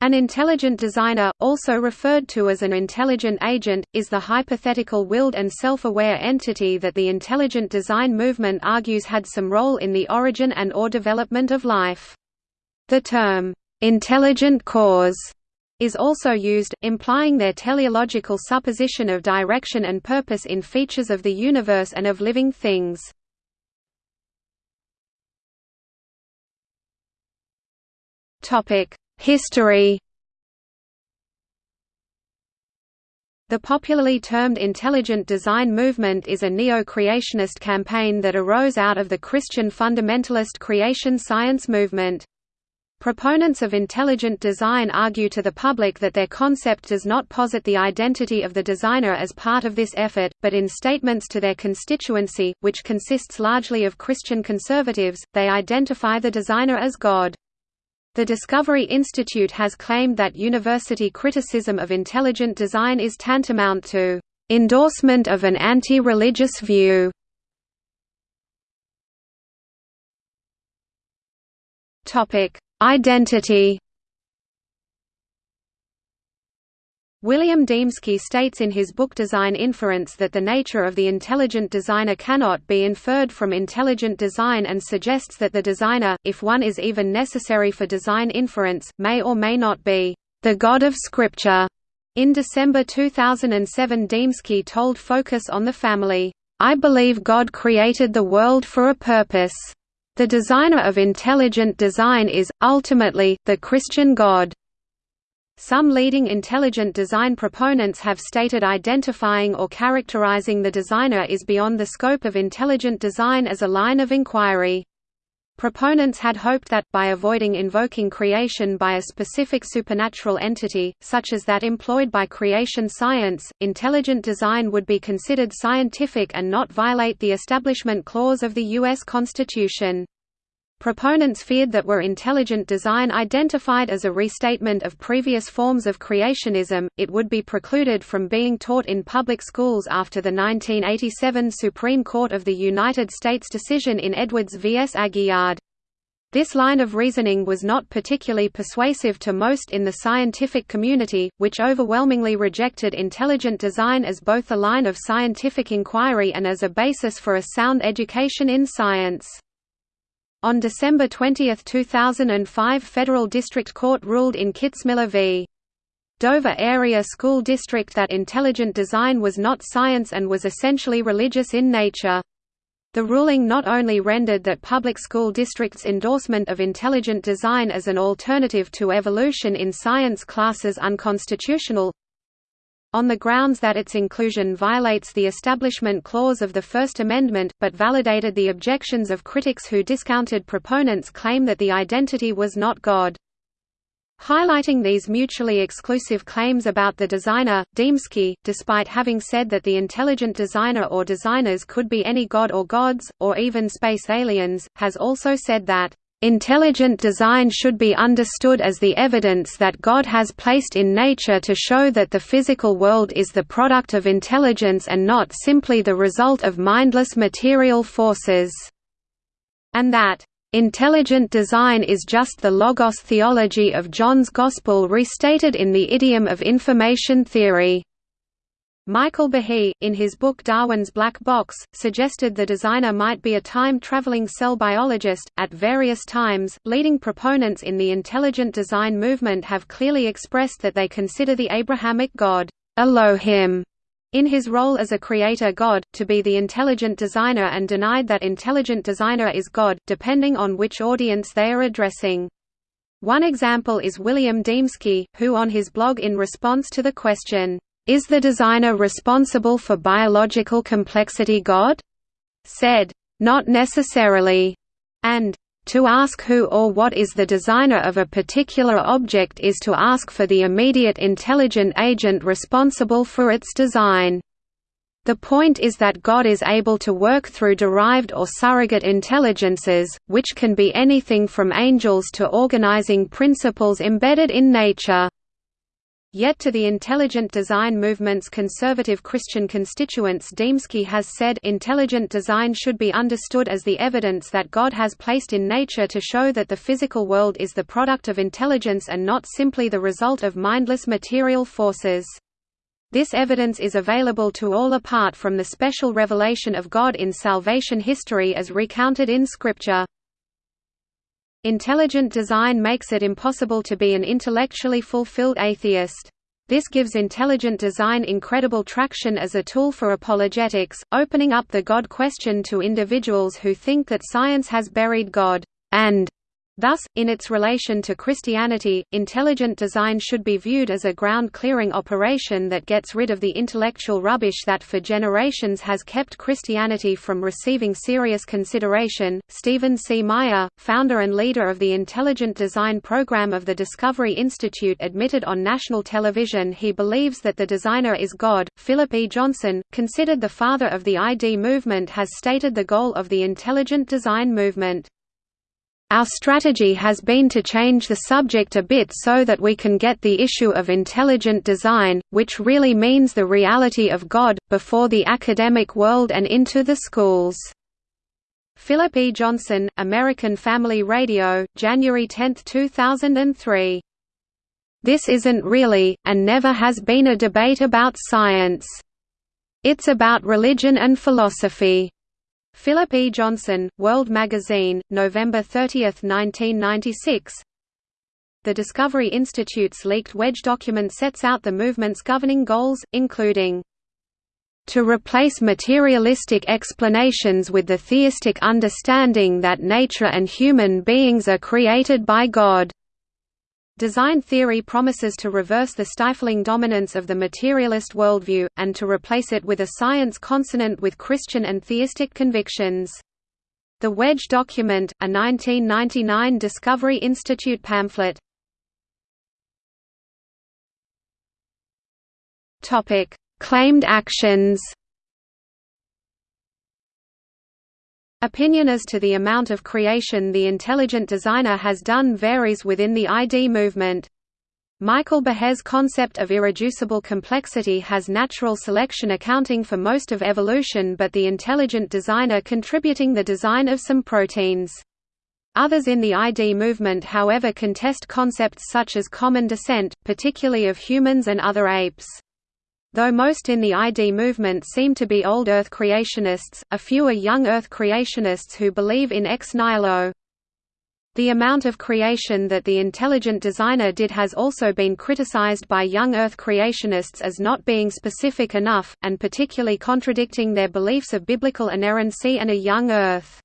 An intelligent designer, also referred to as an intelligent agent, is the hypothetical willed and self-aware entity that the intelligent design movement argues had some role in the origin and or development of life. The term, "'intelligent cause' is also used, implying their teleological supposition of direction and purpose in features of the universe and of living things. Topic History The popularly termed intelligent design movement is a neo-creationist campaign that arose out of the Christian fundamentalist creation science movement. Proponents of intelligent design argue to the public that their concept does not posit the identity of the designer as part of this effort, but in statements to their constituency, which consists largely of Christian conservatives, they identify the designer as God. The Discovery Institute has claimed that university criticism of intelligent design is tantamount to endorsement of an anti-religious view. Topic: Identity William Dembski states in his book Design Inference that the nature of the intelligent designer cannot be inferred from intelligent design and suggests that the designer, if one is even necessary for design inference, may or may not be the God of Scripture. In December 2007 Dembski told Focus on the Family, I believe God created the world for a purpose. The designer of intelligent design is, ultimately, the Christian God. Some leading intelligent design proponents have stated identifying or characterizing the designer is beyond the scope of intelligent design as a line of inquiry. Proponents had hoped that, by avoiding invoking creation by a specific supernatural entity, such as that employed by creation science, intelligent design would be considered scientific and not violate the Establishment Clause of the U.S. Constitution. Proponents feared that were intelligent design identified as a restatement of previous forms of creationism, it would be precluded from being taught in public schools after the 1987 Supreme Court of the United States decision in Edwards v. S. Aguillard. This line of reasoning was not particularly persuasive to most in the scientific community, which overwhelmingly rejected intelligent design as both a line of scientific inquiry and as a basis for a sound education in science. On December 20, 2005 Federal District Court ruled in Kitzmiller v. Dover Area School District that intelligent design was not science and was essentially religious in nature. The ruling not only rendered that public school districts' endorsement of intelligent design as an alternative to evolution in science classes unconstitutional, on the grounds that its inclusion violates the Establishment Clause of the First Amendment, but validated the objections of critics who discounted proponents' claim that the identity was not God. Highlighting these mutually exclusive claims about the designer, Dembski, despite having said that the intelligent designer or designers could be any god or gods, or even space aliens, has also said that Intelligent design should be understood as the evidence that God has placed in nature to show that the physical world is the product of intelligence and not simply the result of mindless material forces. And that, "...intelligent design is just the logos theology of John's Gospel restated in the idiom of information theory." Michael Behe, in his book Darwin's Black Box, suggested the designer might be a time-traveling cell biologist. At various times, leading proponents in the intelligent design movement have clearly expressed that they consider the Abrahamic god, Elohim, in his role as a creator god, to be the intelligent designer and denied that intelligent designer is God, depending on which audience they are addressing. One example is William Dembski, who on his blog in response to the question, is the designer responsible for biological complexity God? said, Not necessarily, and to ask who or what is the designer of a particular object is to ask for the immediate intelligent agent responsible for its design. The point is that God is able to work through derived or surrogate intelligences, which can be anything from angels to organizing principles embedded in nature. Yet to the intelligent design movement's conservative Christian constituents Dembski has said intelligent design should be understood as the evidence that God has placed in nature to show that the physical world is the product of intelligence and not simply the result of mindless material forces. This evidence is available to all apart from the special revelation of God in salvation history as recounted in Scripture. Intelligent design makes it impossible to be an intellectually fulfilled atheist. This gives intelligent design incredible traction as a tool for apologetics, opening up the God question to individuals who think that science has buried God, and Thus, in its relation to Christianity, intelligent design should be viewed as a ground-clearing operation that gets rid of the intellectual rubbish that for generations has kept Christianity from receiving serious consideration. Stephen C. Meyer, founder and leader of the Intelligent Design program of the Discovery Institute, admitted on national television he believes that the designer is God. Philip E. Johnson, considered the father of the ID movement, has stated the goal of the intelligent design movement our strategy has been to change the subject a bit so that we can get the issue of intelligent design, which really means the reality of God, before the academic world and into the schools. Philip E. Johnson, American Family Radio, January 10, 2003. This isn't really, and never has been a debate about science. It's about religion and philosophy. Philip E. Johnson, World Magazine, November 30, 1996 The Discovery Institute's leaked wedge document sets out the movement's governing goals, including to replace materialistic explanations with the theistic understanding that nature and human beings are created by God. Design theory promises to reverse the stifling dominance of the materialist worldview, and to replace it with a science consonant with Christian and theistic convictions. The Wedge Document, a 1999 Discovery Institute pamphlet. Claimed actions Opinion as to the amount of creation the intelligent designer has done varies within the ID movement. Michael Behe's concept of irreducible complexity has natural selection accounting for most of evolution but the intelligent designer contributing the design of some proteins. Others in the ID movement however contest concepts such as common descent, particularly of humans and other apes. Though most in the ID movement seem to be old Earth creationists, a few are young Earth creationists who believe in ex nihilo. The amount of creation that the intelligent designer did has also been criticized by young Earth creationists as not being specific enough, and particularly contradicting their beliefs of biblical inerrancy and a young Earth.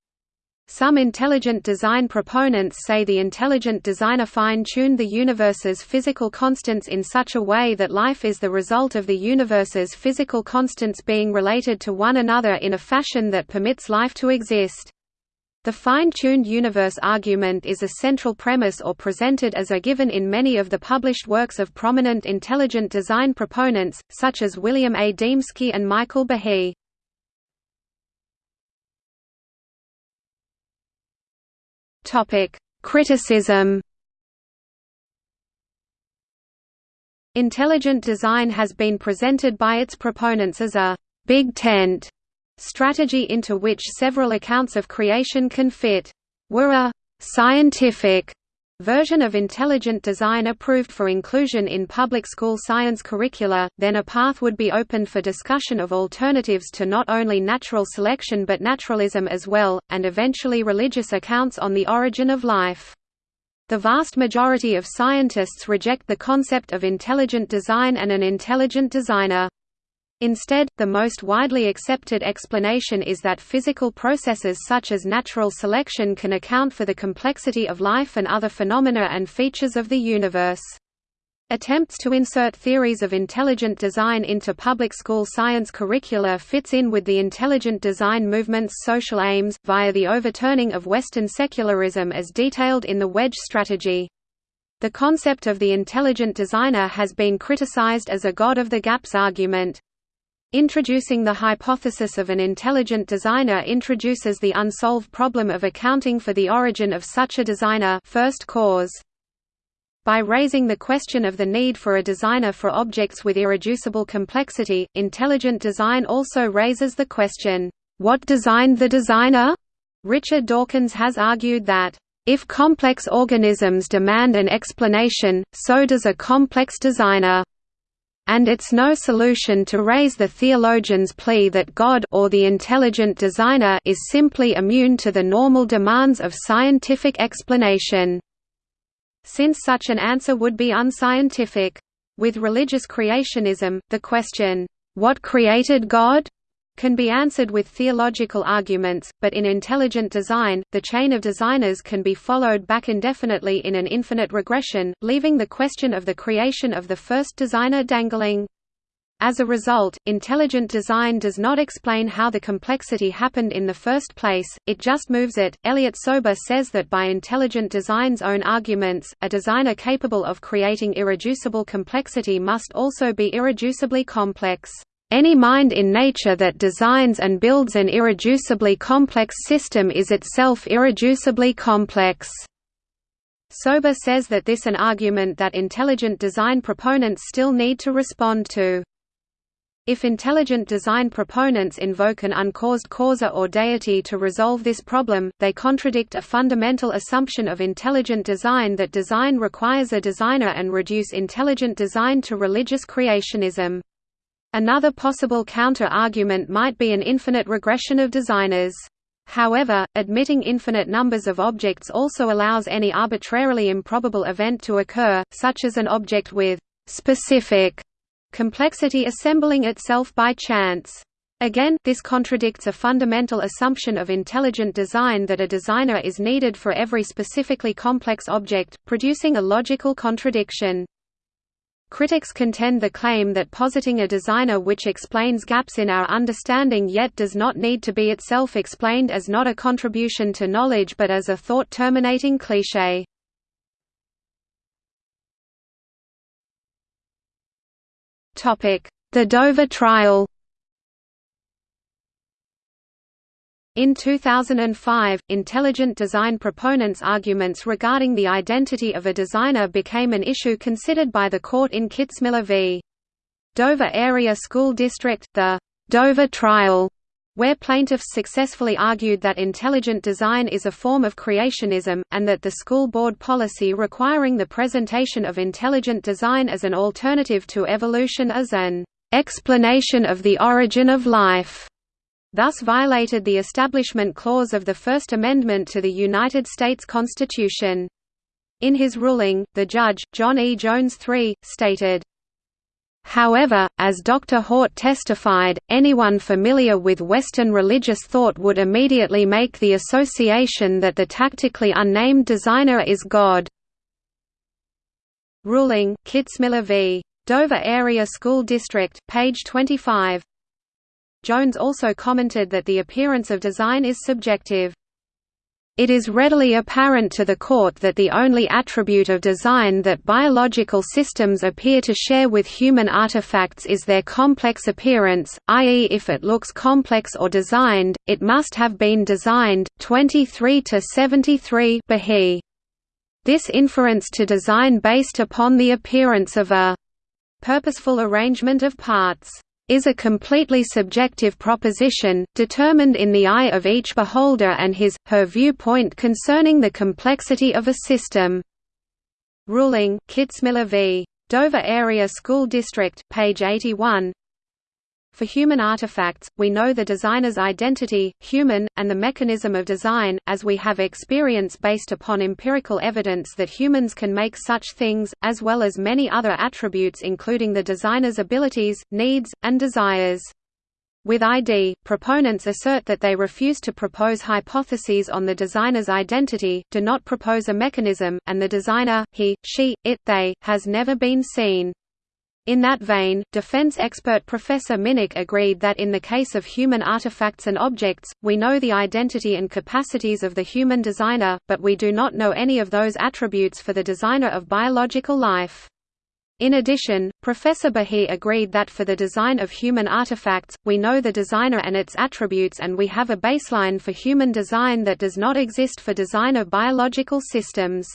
Some intelligent design proponents say the intelligent designer fine-tuned the universe's physical constants in such a way that life is the result of the universe's physical constants being related to one another in a fashion that permits life to exist. The fine-tuned universe argument is a central premise or presented as a given in many of the published works of prominent intelligent design proponents, such as William A. Dembski and Michael Behe. Topic: Criticism. Intelligent design has been presented by its proponents as a big tent strategy into which several accounts of creation can fit. Were a scientific version of intelligent design approved for inclusion in public school science curricula, then a path would be opened for discussion of alternatives to not only natural selection but naturalism as well, and eventually religious accounts on the origin of life. The vast majority of scientists reject the concept of intelligent design and an intelligent designer. Instead, the most widely accepted explanation is that physical processes such as natural selection can account for the complexity of life and other phenomena and features of the universe. Attempts to insert theories of intelligent design into public school science curricula fits in with the intelligent design movement's social aims, via the overturning of Western secularism as detailed in the wedge strategy. The concept of the intelligent designer has been criticized as a God of the gaps argument. Introducing the hypothesis of an intelligent designer introduces the unsolved problem of accounting for the origin of such a designer first cause. By raising the question of the need for a designer for objects with irreducible complexity, intelligent design also raises the question, "'What designed the designer?' Richard Dawkins has argued that, "'if complex organisms demand an explanation, so does a complex designer' and it's no solution to raise the theologian's plea that God or the intelligent designer is simply immune to the normal demands of scientific explanation since such an answer would be unscientific. With religious creationism, the question, "'What created God?' Can be answered with theological arguments, but in intelligent design, the chain of designers can be followed back indefinitely in an infinite regression, leaving the question of the creation of the first designer dangling. As a result, intelligent design does not explain how the complexity happened in the first place, it just moves it. Elliott Sober says that by intelligent design's own arguments, a designer capable of creating irreducible complexity must also be irreducibly complex. Any mind in nature that designs and builds an irreducibly complex system is itself irreducibly complex. Sober says that this is an argument that intelligent design proponents still need to respond to. If intelligent design proponents invoke an uncaused causa or deity to resolve this problem, they contradict a fundamental assumption of intelligent design that design requires a designer and reduce intelligent design to religious creationism. Another possible counter-argument might be an infinite regression of designers. However, admitting infinite numbers of objects also allows any arbitrarily improbable event to occur, such as an object with specific complexity assembling itself by chance. Again, this contradicts a fundamental assumption of intelligent design that a designer is needed for every specifically complex object, producing a logical contradiction. Critics contend the claim that positing a designer which explains gaps in our understanding yet does not need to be itself explained as not a contribution to knowledge but as a thought-terminating cliché. The Dover trial In 2005, intelligent design proponents' arguments regarding the identity of a designer became an issue considered by the court in Kitzmiller v. Dover Area School District, the Dover trial, where plaintiffs successfully argued that intelligent design is a form of creationism, and that the school board policy requiring the presentation of intelligent design as an alternative to evolution as an explanation of the origin of life thus violated the Establishment Clause of the First Amendment to the United States Constitution. In his ruling, the judge, John E. Jones III, stated, However, as Dr. Haught testified, anyone familiar with Western religious thought would immediately make the association that the tactically unnamed designer is God. Ruling, Kitzmiller v. Dover Area School District, page 25. Jones also commented that the appearance of design is subjective. It is readily apparent to the court that the only attribute of design that biological systems appear to share with human artifacts is their complex appearance, i.e. if it looks complex or designed, it must have been designed. 23 to 73 Behe. This inference to design based upon the appearance of a purposeful arrangement of parts is a completely subjective proposition, determined in the eye of each beholder and his, her viewpoint concerning the complexity of a system. Ruling, Kitzmiller v. Dover Area School District, page 81 for human artifacts, we know the designer's identity, human, and the mechanism of design, as we have experience based upon empirical evidence that humans can make such things, as well as many other attributes including the designer's abilities, needs, and desires. With ID, proponents assert that they refuse to propose hypotheses on the designer's identity, do not propose a mechanism, and the designer, he, she, it, they, has never been seen. In that vein, defense expert Professor Minnich agreed that in the case of human artifacts and objects, we know the identity and capacities of the human designer, but we do not know any of those attributes for the designer of biological life. In addition, Professor Behe agreed that for the design of human artifacts, we know the designer and its attributes and we have a baseline for human design that does not exist for design of biological systems.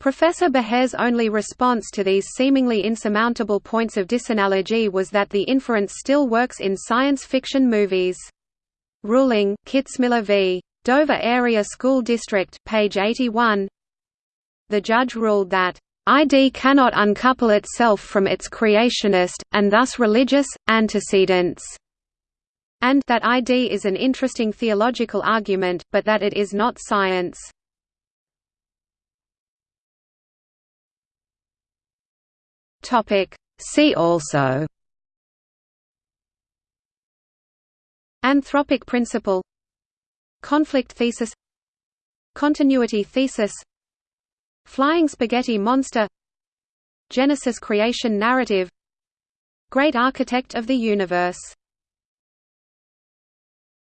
Professor Behe's only response to these seemingly insurmountable points of disanalogy was that the inference still works in science fiction movies. Ruling, Kitzmiller v. Dover Area School District, page 81. The judge ruled that ID cannot uncouple itself from its creationist, and thus religious, antecedents, and that ID is an interesting theological argument, but that it is not science. See also. Anthropic principle. Conflict thesis. Continuity thesis. Flying spaghetti monster. Genesis creation narrative. Great architect of the universe